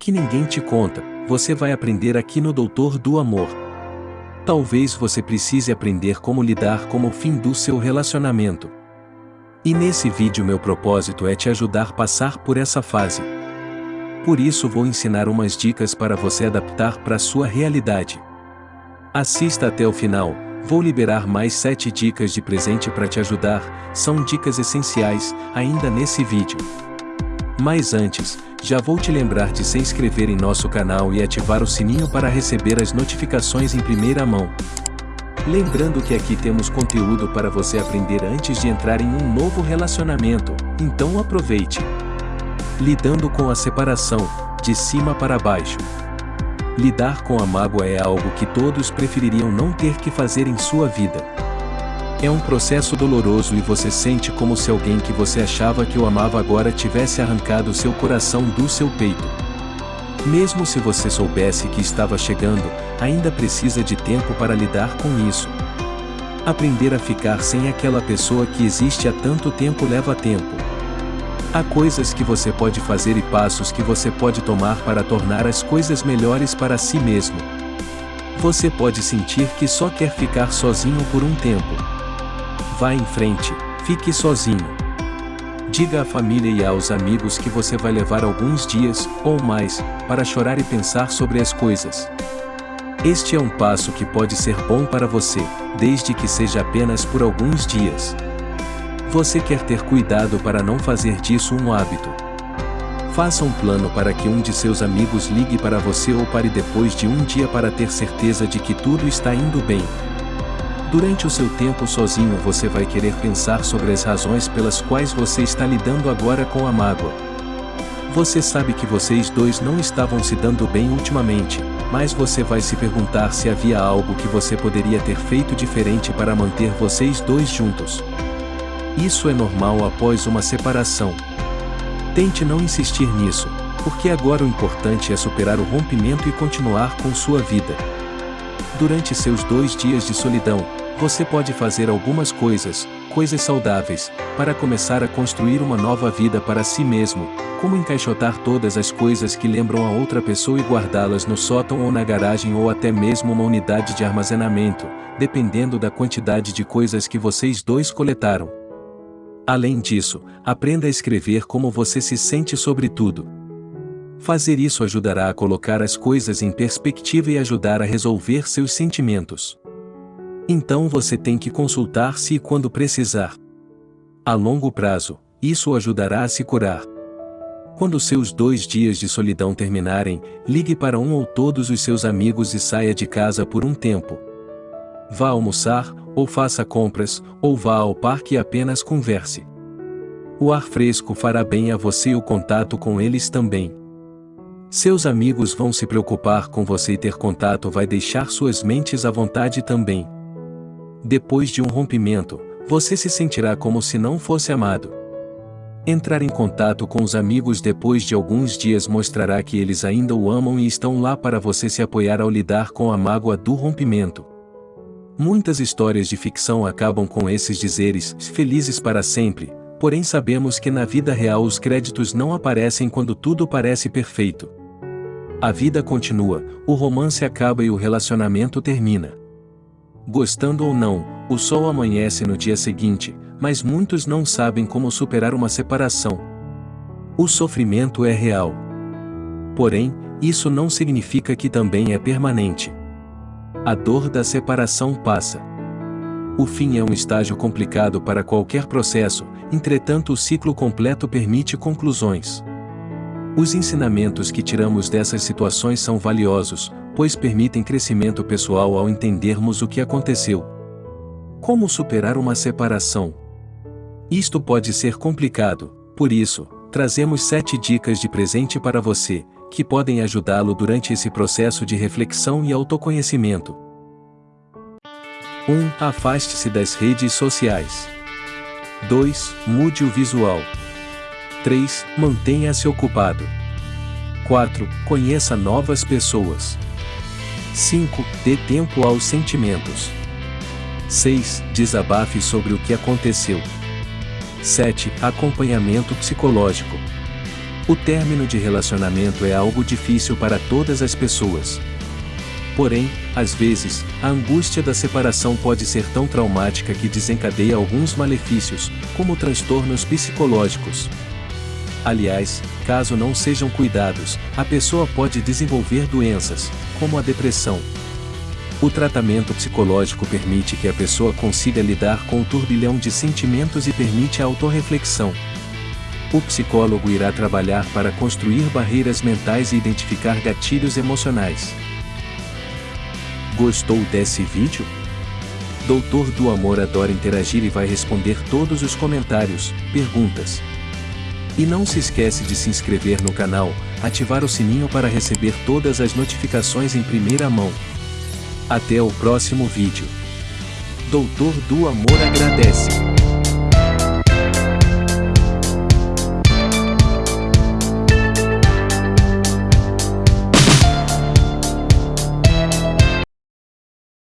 que ninguém te conta, você vai aprender aqui no Doutor do Amor. Talvez você precise aprender como lidar com o fim do seu relacionamento. E nesse vídeo meu propósito é te ajudar a passar por essa fase. Por isso vou ensinar umas dicas para você adaptar para sua realidade. Assista até o final, vou liberar mais 7 dicas de presente para te ajudar, são dicas essenciais, ainda nesse vídeo. Mas antes, já vou te lembrar de se inscrever em nosso canal e ativar o sininho para receber as notificações em primeira mão. Lembrando que aqui temos conteúdo para você aprender antes de entrar em um novo relacionamento, então aproveite. Lidando com a separação, de cima para baixo. Lidar com a mágoa é algo que todos prefeririam não ter que fazer em sua vida. É um processo doloroso e você sente como se alguém que você achava que o amava agora tivesse arrancado seu coração do seu peito. Mesmo se você soubesse que estava chegando, ainda precisa de tempo para lidar com isso. Aprender a ficar sem aquela pessoa que existe há tanto tempo leva tempo. Há coisas que você pode fazer e passos que você pode tomar para tornar as coisas melhores para si mesmo. Você pode sentir que só quer ficar sozinho por um tempo. Vá em frente, fique sozinho. Diga à família e aos amigos que você vai levar alguns dias, ou mais, para chorar e pensar sobre as coisas. Este é um passo que pode ser bom para você, desde que seja apenas por alguns dias. Você quer ter cuidado para não fazer disso um hábito. Faça um plano para que um de seus amigos ligue para você ou pare depois de um dia para ter certeza de que tudo está indo bem, Durante o seu tempo sozinho você vai querer pensar sobre as razões pelas quais você está lidando agora com a mágoa. Você sabe que vocês dois não estavam se dando bem ultimamente, mas você vai se perguntar se havia algo que você poderia ter feito diferente para manter vocês dois juntos. Isso é normal após uma separação. Tente não insistir nisso, porque agora o importante é superar o rompimento e continuar com sua vida. Durante seus dois dias de solidão, você pode fazer algumas coisas, coisas saudáveis, para começar a construir uma nova vida para si mesmo, como encaixotar todas as coisas que lembram a outra pessoa e guardá-las no sótão ou na garagem ou até mesmo uma unidade de armazenamento, dependendo da quantidade de coisas que vocês dois coletaram. Além disso, aprenda a escrever como você se sente sobre tudo. Fazer isso ajudará a colocar as coisas em perspectiva e ajudar a resolver seus sentimentos. Então você tem que consultar-se quando precisar. A longo prazo, isso ajudará a se curar. Quando seus dois dias de solidão terminarem, ligue para um ou todos os seus amigos e saia de casa por um tempo. Vá almoçar, ou faça compras, ou vá ao parque e apenas converse. O ar fresco fará bem a você e o contato com eles também. Seus amigos vão se preocupar com você e ter contato vai deixar suas mentes à vontade também. Depois de um rompimento, você se sentirá como se não fosse amado. Entrar em contato com os amigos depois de alguns dias mostrará que eles ainda o amam e estão lá para você se apoiar ao lidar com a mágoa do rompimento. Muitas histórias de ficção acabam com esses dizeres, felizes para sempre, porém sabemos que na vida real os créditos não aparecem quando tudo parece perfeito. A vida continua, o romance acaba e o relacionamento termina. Gostando ou não, o sol amanhece no dia seguinte, mas muitos não sabem como superar uma separação. O sofrimento é real. Porém, isso não significa que também é permanente. A dor da separação passa. O fim é um estágio complicado para qualquer processo, entretanto, o ciclo completo permite conclusões. Os ensinamentos que tiramos dessas situações são valiosos, pois permitem crescimento pessoal ao entendermos o que aconteceu. Como superar uma separação? Isto pode ser complicado, por isso, trazemos sete dicas de presente para você, que podem ajudá-lo durante esse processo de reflexão e autoconhecimento. 1. Um, Afaste-se das redes sociais. 2. Mude o visual. 3. Mantenha-se ocupado. 4. Conheça novas pessoas. 5. Dê tempo aos sentimentos. 6. Desabafe sobre o que aconteceu. 7. Acompanhamento psicológico. O término de relacionamento é algo difícil para todas as pessoas. Porém, às vezes, a angústia da separação pode ser tão traumática que desencadeia alguns malefícios, como transtornos psicológicos. Aliás, caso não sejam cuidados, a pessoa pode desenvolver doenças, como a depressão. O tratamento psicológico permite que a pessoa consiga lidar com o turbilhão de sentimentos e permite a autorreflexão. O psicólogo irá trabalhar para construir barreiras mentais e identificar gatilhos emocionais. Gostou desse vídeo? Doutor do Amor adora interagir e vai responder todos os comentários, perguntas. E não se esquece de se inscrever no canal, ativar o sininho para receber todas as notificações em primeira mão. Até o próximo vídeo. Doutor do Amor agradece.